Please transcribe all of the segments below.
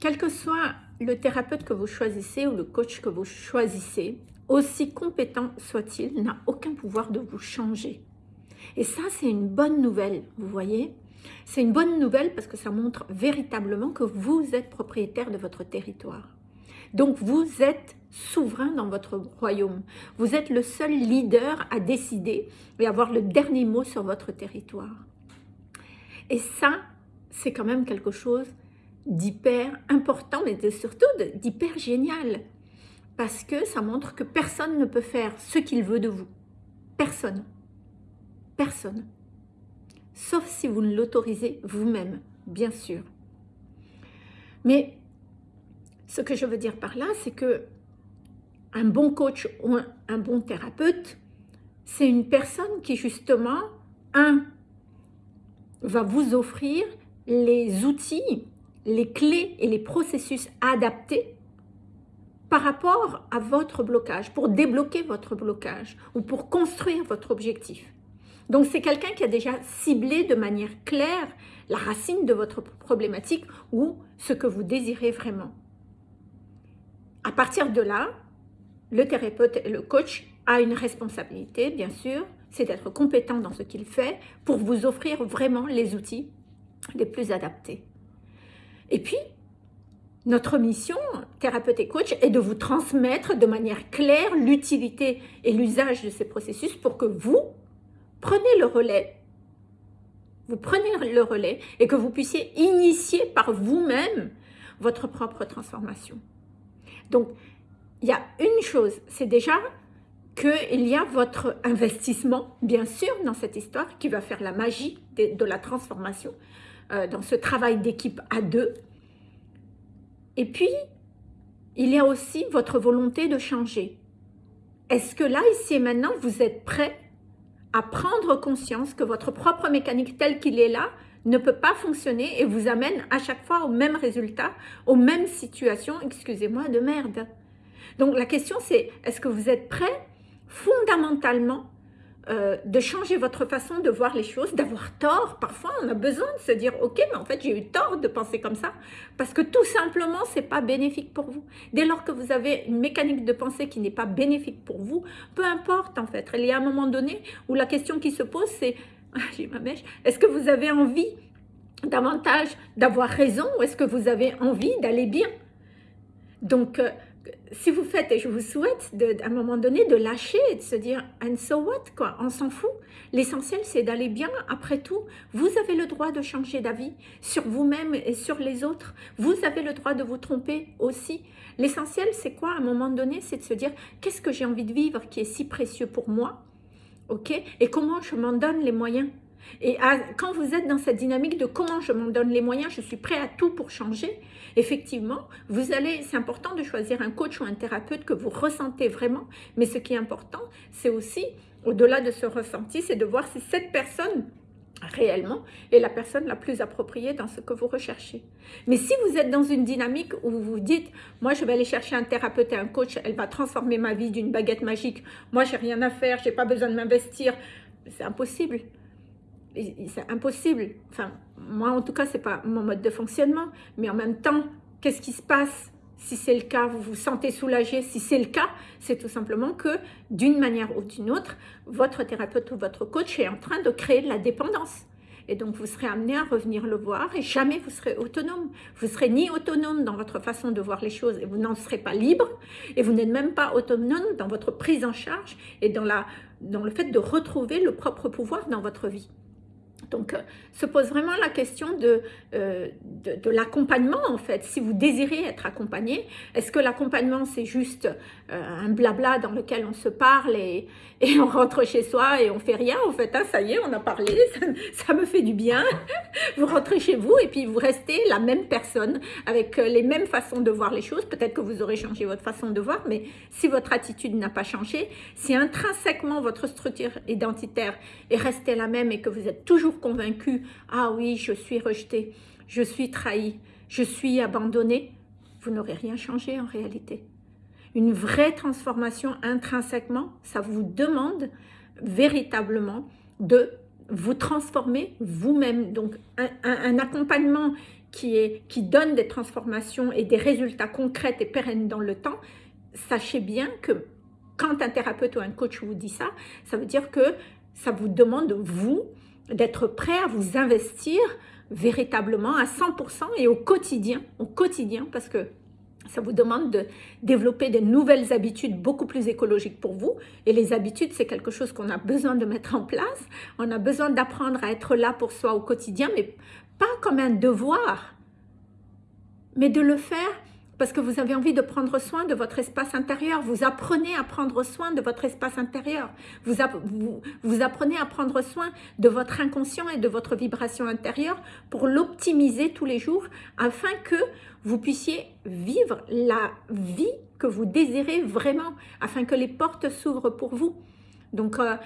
quel que soit le thérapeute que vous choisissez ou le coach que vous choisissez, aussi compétent soit-il, n'a aucun pouvoir de vous changer. Et ça, c'est une bonne nouvelle, vous voyez C'est une bonne nouvelle parce que ça montre véritablement que vous êtes propriétaire de votre territoire. Donc, vous êtes souverain dans votre royaume. Vous êtes le seul leader à décider et avoir le dernier mot sur votre territoire. Et ça, c'est quand même quelque chose d'hyper important, mais surtout d'hyper génial. Parce que ça montre que personne ne peut faire ce qu'il veut de vous. Personne. Personne. Sauf si vous ne l'autorisez vous-même, bien sûr. Mais ce que je veux dire par là, c'est que un bon coach ou un, bon thérapeute, c'est une personne qui justement, un, va vous offrir les outils, les clés et les processus adaptés par rapport à votre blocage, pour débloquer votre blocage ou pour construire votre objectif. Donc c'est quelqu'un qui a déjà ciblé de manière claire la racine de votre problématique ou ce que vous désirez vraiment. À partir de là, le thérapeute et le coach a une responsabilité, bien sûr, c'est d'être compétent dans ce qu'il fait pour vous offrir vraiment les outils les plus adaptés. Et puis, notre mission, thérapeute et coach, est de vous transmettre de manière claire l'utilité et l'usage de ces processus pour que vous preniez le relais. Vous prenez le relais et que vous puissiez initier par vous-même votre propre transformation. Donc, il y a une chose, c'est déjà qu'il y a votre investissement, bien sûr, dans cette histoire qui va faire la magie de, la transformation, euh, dans ce travail d'équipe à deux. Et puis, il y a aussi votre volonté de changer. Est-ce que là, ici et maintenant, vous êtes prêt à prendre conscience que votre propre mécanique tel qu'il est là ne peut pas fonctionner et vous amène à chaque fois au même résultat, aux mêmes situations, excusez-moi, de merde? Donc la question c'est, est-ce que vous êtes prêt fondamentalement euh, de changer votre façon de voir les choses, d'avoir tort. Parfois, on a besoin de se dire, ok, mais en fait, j'ai eu tort de penser comme ça, parce que tout simplement, c'est pas bénéfique pour vous. Dès lors que vous avez une mécanique de pensée qui n'est pas bénéfique pour vous, peu importe en fait. Il y a un moment donné où la question qui se pose, c'est, ah, j'ai ma mèche, est-ce que vous avez envie davantage d'avoir raison ou est-ce que vous avez envie d'aller bien? Donc, euh, si vous faites, et je vous souhaite à un moment donné de lâcher et de se dire « and so what ?» quoi, on s'en fout. L'essentiel, c'est d'aller bien. Après tout, vous avez le droit de changer d'avis sur vous-même et sur les autres. Vous avez le droit de vous tromper aussi. L'essentiel, c'est quoi à un moment donné C'est de se dire « qu'est-ce que j'ai envie de vivre qui est si précieux pour moi ?» ok Et comment je m'en donne les moyens et quand vous êtes dans cette dynamique de comment je m'en donne les moyens, je suis prêt à tout pour changer, effectivement, vous allez, c'est important de choisir un coach ou un thérapeute que vous ressentez vraiment, mais ce qui est important, c'est aussi, au-delà de ce ressenti, c'est de voir si cette personne réellement est la personne la plus appropriée dans ce que vous recherchez. Mais si vous êtes dans une dynamique où vous vous dites « moi je vais aller chercher un thérapeute et un coach, elle va transformer ma vie d'une baguette magique, moi j'ai rien à faire, j'ai pas besoin de m'investir », c'est impossible c'est impossible. Enfin, moi, en tout cas, c'est pas mon mode de fonctionnement. Mais en même temps, qu'est-ce qui se passe si c'est le cas, vous vous sentez soulagé? Si c'est le cas, c'est tout simplement que d'une manière ou d'une autre, votre thérapeute ou votre coach est en train de créer de la dépendance. Et donc, vous serez amené à revenir le voir et jamais vous serez autonome. Vous serez ni autonome dans votre façon de voir les choses et vous n'en serez pas libre. Et vous n'êtes même pas autonome dans votre prise en charge et dans, la, dans le fait de retrouver le propre pouvoir dans votre vie. Donc, euh, se pose vraiment la question de, euh, de, l'accompagnement, en fait. Si vous désirez être accompagné, est-ce que l'accompagnement, c'est juste euh, un blabla dans lequel on se parle et, et, on rentre chez soi et on fait rien En fait, hein, ça y est, on a parlé, ça, me fait du bien. vous rentrez chez vous et puis vous restez la même personne avec les mêmes façons de voir les choses. Peut-être que vous aurez changé votre façon de voir, mais si votre attitude n'a pas changé, si intrinsèquement votre structure identitaire est restée la même et que vous êtes toujours convaincu, ah oui, je suis rejeté, je suis trahi, je suis abandonné, vous n'aurez rien changé en réalité. Une vraie transformation intrinsèquement, ça vous demande véritablement de vous transformer vous-même. Donc un, accompagnement qui, est, qui donne des transformations et des résultats concrets et pérennes dans le temps, sachez bien que quand un thérapeute ou un coach vous dit ça, ça veut dire que ça vous demande, vous, d'être prêt à vous investir véritablement à 100% et au quotidien, au quotidien, parce que ça vous demande de développer de nouvelles habitudes beaucoup plus écologiques pour vous. Et les habitudes, c'est quelque chose qu'on a besoin de mettre en place. On a besoin d'apprendre à être là pour soi au quotidien, mais pas comme un devoir, mais de le faire parce que vous avez envie de prendre soin de votre espace intérieur. Vous apprenez à prendre soin de votre espace intérieur. Vous, vous, apprenez à prendre soin de votre inconscient et de votre vibration intérieure pour l'optimiser tous les jours afin que vous puissiez vivre la vie que vous désirez vraiment, afin que les portes s'ouvrent pour vous. Donc, euh,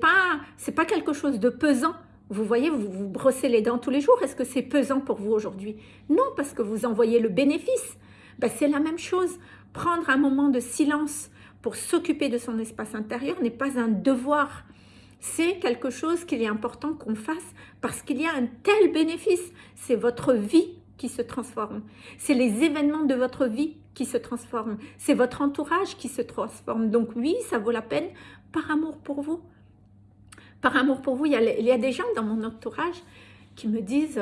pas c'est pas quelque chose de pesant. Vous voyez, vous vous brossez les dents tous les jours. Est-ce que c'est pesant pour vous aujourd'hui? Non, parce que vous envoyez le bénéfice. Ben, c'est la même chose. Prendre un moment de silence pour s'occuper de son espace intérieur n'est pas un devoir. C'est quelque chose qu'il est important qu'on fasse parce qu'il y a un tel bénéfice. C'est votre vie qui se transforme. C'est les événements de votre vie qui se transforment. C'est votre entourage qui se transforme. Donc oui, ça vaut la peine par amour pour vous. Par amour pour vous, il y a, il y a des gens dans mon entourage qui me disent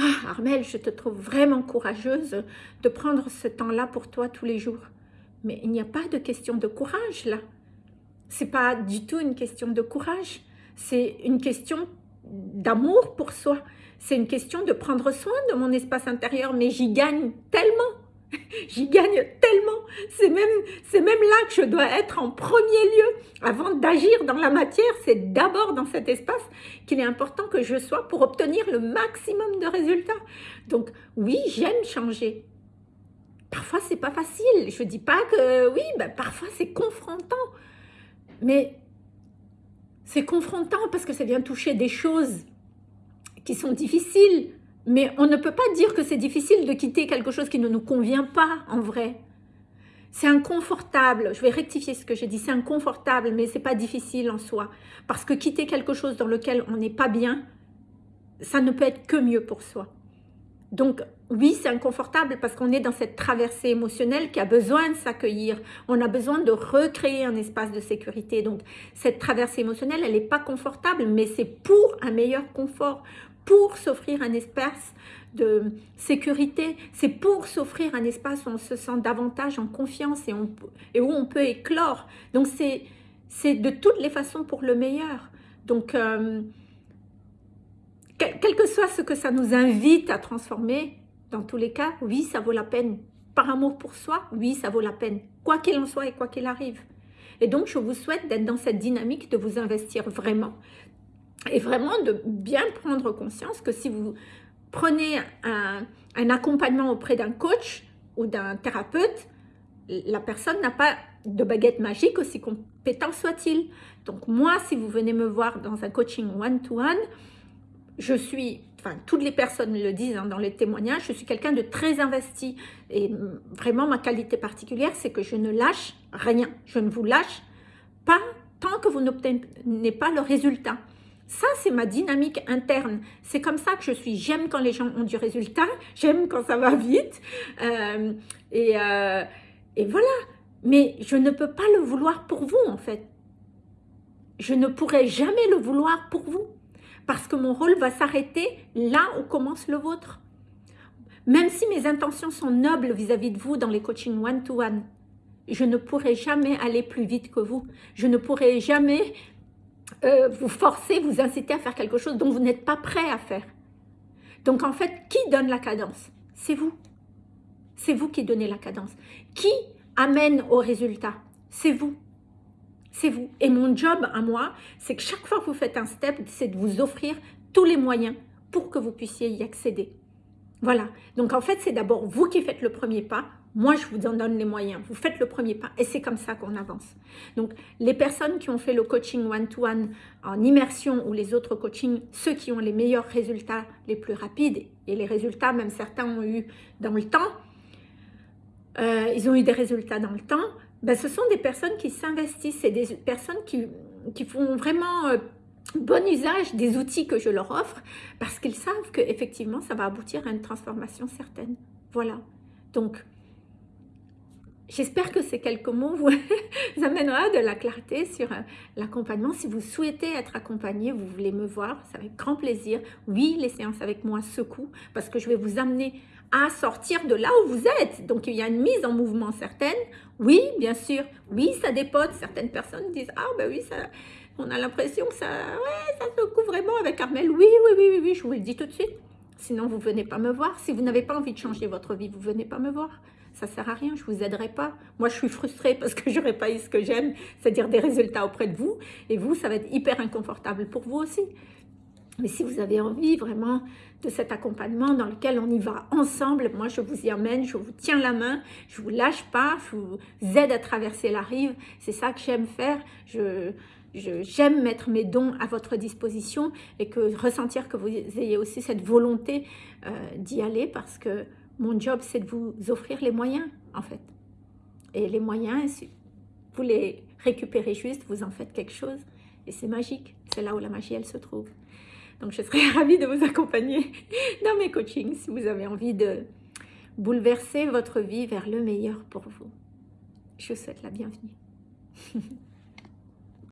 ah, Armel, je te trouve vraiment courageuse de prendre ce temps-là pour toi tous les jours. Mais il n'y a pas de question de courage là. C'est pas du tout une question de courage. C'est une question d'amour pour soi. C'est une question de prendre soin de mon espace intérieur. Mais j'y gagne tellement. J'y gagne tellement. C'est même, même là que je dois être en premier lieu. Avant d'agir dans la matière, c'est d'abord dans cet espace qu'il est important que je sois pour obtenir le maximum de résultats. Donc oui, j'aime changer. Parfois, c'est pas facile. Je dis pas que oui, ben, parfois c'est confrontant. Mais c'est confrontant parce que ça vient toucher des choses qui sont difficiles, mais on ne peut pas dire que c'est difficile de quitter quelque chose qui ne nous convient pas en vrai. C'est inconfortable, je vais rectifier ce que j'ai dit, c'est inconfortable, mais c'est pas difficile en soi. Parce que quitter quelque chose dans lequel on n'est pas bien, ça ne peut être que mieux pour soi. Donc oui, c'est inconfortable parce qu'on est dans cette traversée émotionnelle qui a besoin de s'accueillir. On a besoin de recréer un espace de sécurité. Donc cette traversée émotionnelle, elle n'est pas confortable, mais c'est pour un meilleur confort, pour s'offrir un espace de sécurité, c'est pour s'offrir un espace où on se sent davantage en confiance et, où on peut éclore. Donc c'est de toutes les façons pour le meilleur. Donc euh, quel, que soit ce que ça nous invite à transformer, dans tous les cas, oui, ça vaut la peine. Par amour pour soi, oui, ça vaut la peine. Quoi qu'il en soit et quoi qu'il arrive. Et donc, je vous souhaite d'être dans cette dynamique, de vous investir vraiment, et vraiment de bien prendre conscience que si vous prenez un, accompagnement auprès d'un coach ou d'un thérapeute, la personne n'a pas de baguette magique, aussi compétent soit-il. Donc moi, si vous venez me voir dans un coaching one-to-one, je suis, enfin toutes les personnes le disent hein, dans les témoignages, je suis quelqu'un de très investi. Et vraiment, ma qualité particulière, c'est que je ne lâche rien. Je ne vous lâche pas tant que vous n'obtenez pas le résultat. Ça, c'est ma dynamique interne. C'est comme ça que je suis. J'aime quand les gens ont du résultat. J'aime quand ça va vite. Euh, et, euh, et voilà. Mais je ne peux pas le vouloir pour vous, en fait. Je ne pourrai jamais le vouloir pour vous. Parce que mon rôle va s'arrêter là où commence le vôtre. Même si mes intentions sont nobles vis-à-vis -vis de vous dans les coachings one-to-one, je ne pourrai jamais aller plus vite que vous. Je ne pourrai jamais euh, vous forcez, vous incitez à faire quelque chose dont vous n'êtes pas prêt à faire. Donc en fait, qui donne la cadence? C'est vous. C'est vous qui donnez la cadence. Qui amène au résultat? C'est vous. C'est vous. Et mon job à moi, c'est que chaque fois que vous faites un step, c'est de vous offrir tous les moyens pour que vous puissiez y accéder. Voilà. Donc en fait, c'est d'abord vous qui faites le premier pas moi, je vous en donne les moyens. Vous faites le premier pas et c'est comme ça qu'on avance. Donc, les personnes qui ont fait le coaching one-to-one en immersion ou les autres coachings, ceux qui ont les meilleurs résultats les plus rapides et les résultats, même certains ont eu dans le temps, euh, ils ont eu des résultats dans le temps, ben, ce sont des personnes qui s'investissent, c'est des personnes qui, qui font vraiment... Euh, bon usage des outils que je leur offre parce qu'ils savent qu'effectivement, ça va aboutir à une transformation certaine. Voilà. Donc, J'espère que ces quelques mots vous amènera de la clarté sur euh, l'accompagnement. Si vous souhaitez être accompagné, vous voulez me voir, c'est avec grand plaisir. Oui, les séances avec moi secouent parce que je vais vous amener à sortir de là où vous êtes. Donc, il y a une mise en mouvement certaine. Oui, bien sûr. Oui, ça dépote. Certaines personnes disent « Ah, ben oui, on a l'impression que ça, ouais, ça secoue vraiment avec Carmel. Oui, oui, oui, oui, oui, je vous le dis tout de suite. Sinon, vous ne venez pas me voir. Si vous n'avez pas envie de changer votre vie, vous ne venez pas me voir ça sert à rien, je vous aiderai pas. Moi, je suis frustrée parce que j'aurais pas eu ce que j'aime, c'est-à-dire des résultats auprès de vous. Et vous, ça va être hyper inconfortable pour vous aussi. Mais si vous avez envie vraiment de cet accompagnement dans lequel on y va ensemble, moi je vous y amène, je vous tiens la main, je vous lâche pas, je vous aide à traverser la rive. C'est ça que j'aime faire. Je, j'aime mettre mes dons à votre disposition et que ressentir que vous ayez aussi cette volonté euh, d'y aller parce que mon job, c'est de vous offrir les moyens, en fait. Et les moyens, vous les récupérez juste, vous en faites quelque chose. Et c'est magique. C'est là où la magie, elle se trouve. Donc, je serais ravie de vous accompagner dans mes coachings si vous avez envie de bouleverser votre vie vers le meilleur pour vous. Je vous souhaite la bienvenue.